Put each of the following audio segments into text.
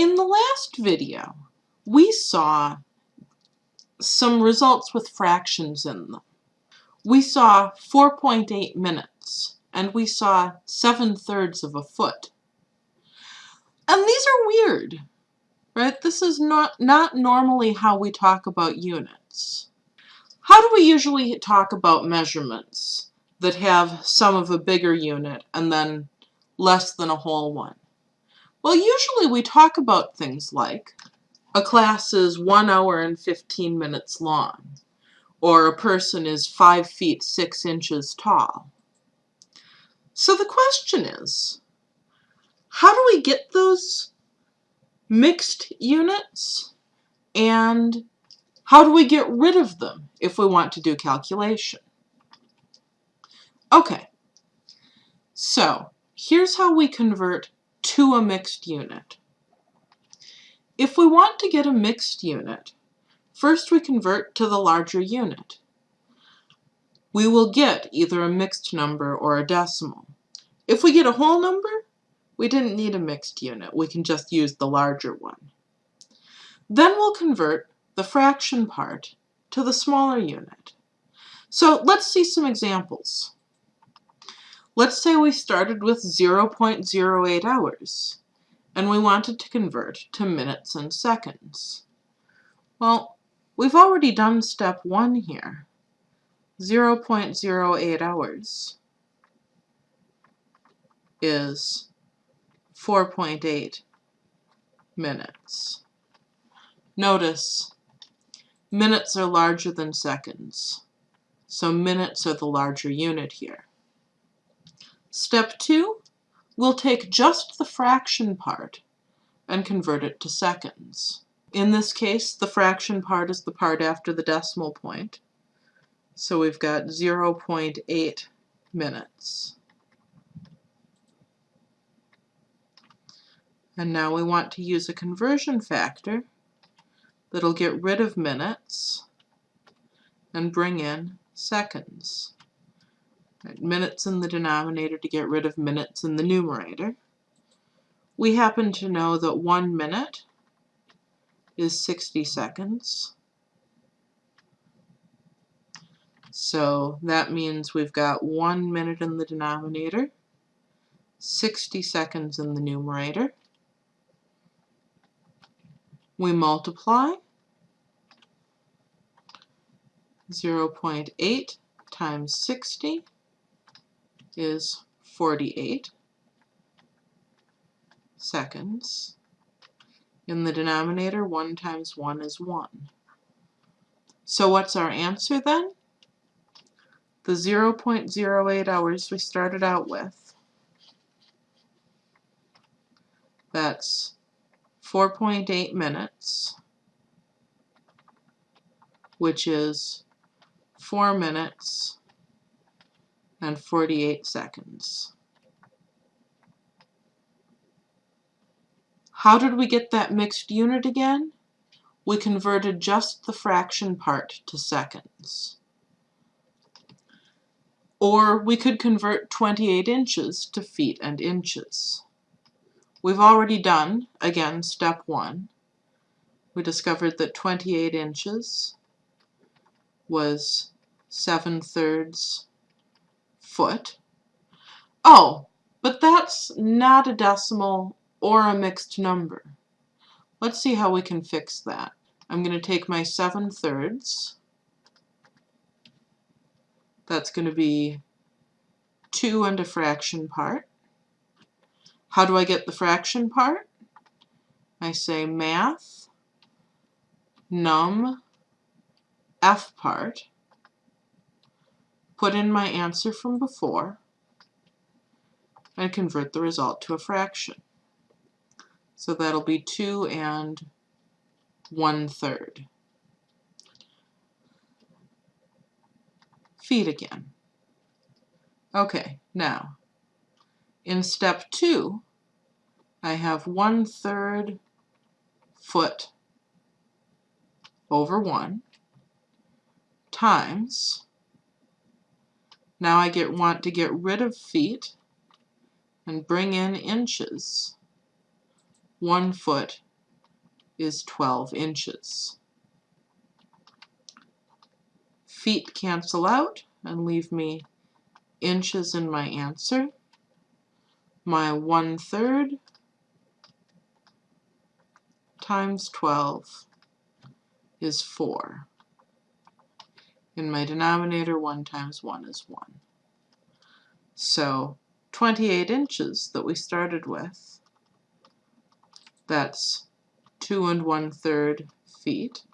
In the last video, we saw some results with fractions in them. We saw 4.8 minutes, and we saw 7 thirds of a foot. And these are weird, right? This is not, not normally how we talk about units. How do we usually talk about measurements that have some of a bigger unit and then less than a whole one? Well, usually we talk about things like a class is one hour and 15 minutes long, or a person is five feet six inches tall. So the question is, how do we get those mixed units and how do we get rid of them if we want to do calculation? Okay, so here's how we convert to a mixed unit. If we want to get a mixed unit, first we convert to the larger unit. We will get either a mixed number or a decimal. If we get a whole number, we didn't need a mixed unit. We can just use the larger one. Then we'll convert the fraction part to the smaller unit. So let's see some examples. Let's say we started with 0.08 hours, and we wanted to convert to minutes and seconds. Well, we've already done step one here, 0.08 hours is 4.8 minutes. Notice, minutes are larger than seconds, so minutes are the larger unit here. Step 2, we'll take just the fraction part and convert it to seconds. In this case, the fraction part is the part after the decimal point. So we've got 0.8 minutes. And now we want to use a conversion factor that'll get rid of minutes and bring in seconds. Minutes in the denominator to get rid of minutes in the numerator. We happen to know that one minute is 60 seconds. So that means we've got one minute in the denominator, 60 seconds in the numerator. We multiply 0.8 times 60 is 48 seconds. In the denominator, 1 times 1 is 1. So what's our answer then? The 0.08 hours we started out with. That's 4.8 minutes, which is 4 minutes and 48 seconds. How did we get that mixed unit again? We converted just the fraction part to seconds. Or we could convert 28 inches to feet and inches. We've already done, again, step one. We discovered that 28 inches was 7 thirds foot. Oh, but that's not a decimal or a mixed number. Let's see how we can fix that. I'm going to take my 7 thirds. That's going to be 2 and a fraction part. How do I get the fraction part? I say math, num, f part, put in my answer from before, and convert the result to a fraction. So that'll be 2 and 1 third. Feet again. Okay, now, in step 2, I have 1 third foot over 1 times now I get want to get rid of feet and bring in inches. One foot is 12 inches. Feet cancel out and leave me inches in my answer. My one-third times 12 is 4. In my denominator, 1 times 1 is 1. So 28 inches that we started with, that's 2 and 1 third feet.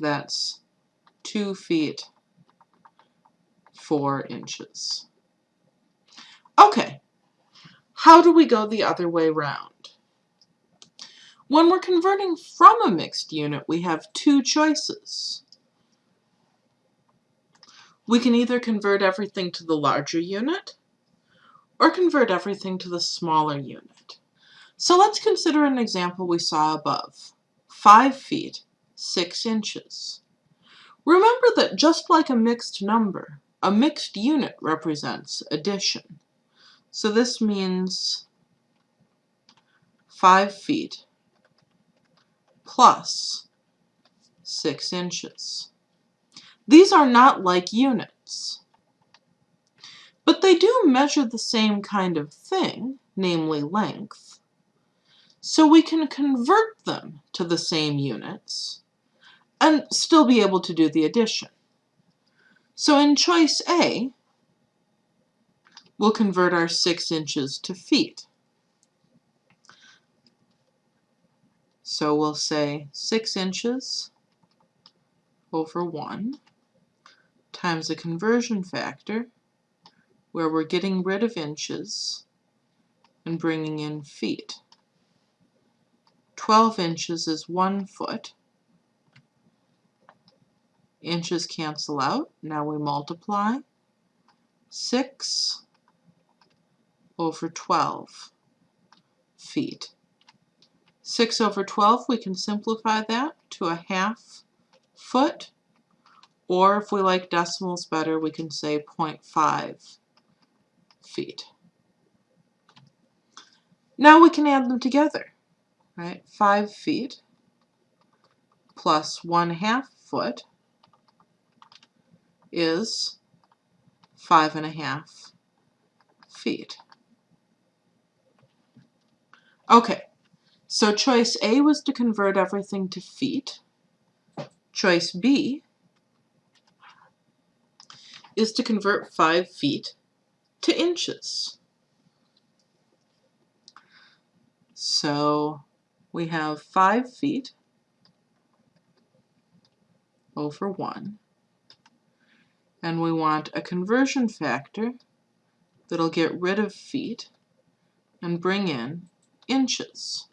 That's 2 feet 4 inches. Okay, how do we go the other way round? When we're converting from a mixed unit, we have two choices. We can either convert everything to the larger unit, or convert everything to the smaller unit. So let's consider an example we saw above. 5 feet, 6 inches. Remember that just like a mixed number, a mixed unit represents addition. So this means 5 feet plus 6 inches. These are not like units, but they do measure the same kind of thing, namely length. So we can convert them to the same units and still be able to do the addition. So in choice A, we'll convert our 6 inches to feet. So we'll say 6 inches over 1 times a conversion factor where we're getting rid of inches and bringing in feet. 12 inches is 1 foot. Inches cancel out. Now we multiply. 6 over 12 feet. 6 over 12, we can simplify that to a half foot. Or if we like decimals better, we can say 0.5 feet. Now we can add them together, right? 5 feet plus 1 half foot is five and a half feet. Okay, so choice A was to convert everything to feet. Choice B is to convert 5 feet to inches. So we have 5 feet over 1 and we want a conversion factor that'll get rid of feet and bring in inches.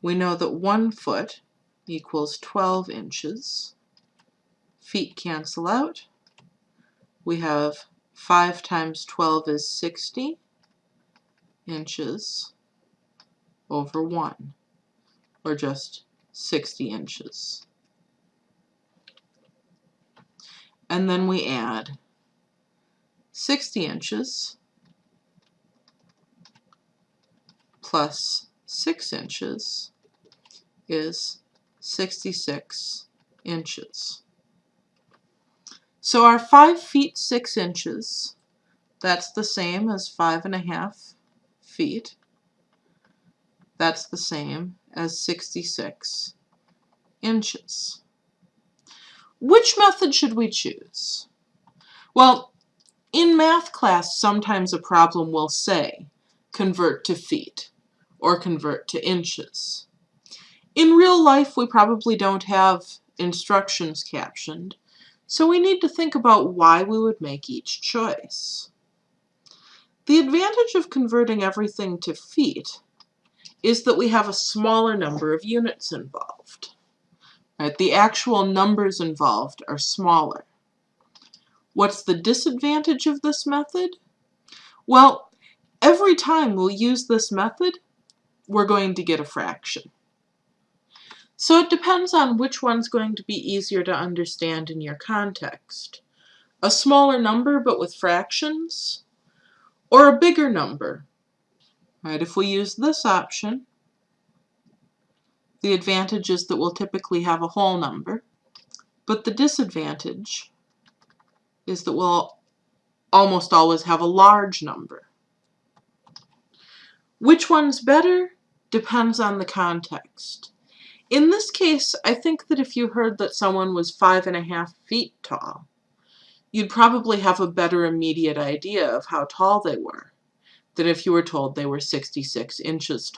We know that one foot equals 12 inches. Feet cancel out. We have 5 times 12 is 60 inches over 1, or just 60 inches. and then we add 60 inches plus 6 inches is 66 inches. So our 5 feet 6 inches, that's the same as five and a half feet. That's the same as 66 inches. Which method should we choose? Well, in math class, sometimes a problem will say, convert to feet, or convert to inches. In real life, we probably don't have instructions captioned, so we need to think about why we would make each choice. The advantage of converting everything to feet is that we have a smaller number of units involved. Right? The actual numbers involved are smaller. What's the disadvantage of this method? Well, every time we'll use this method, we're going to get a fraction. So it depends on which one's going to be easier to understand in your context. A smaller number but with fractions, or a bigger number. Right, if we use this option, The advantage is that we'll typically have a whole number, but the disadvantage is that we'll almost always have a large number. Which one's better depends on the context. In this case, I think that if you heard that someone was five and a half feet tall, you'd probably have a better immediate idea of how tall they were than if you were told they were 66 inches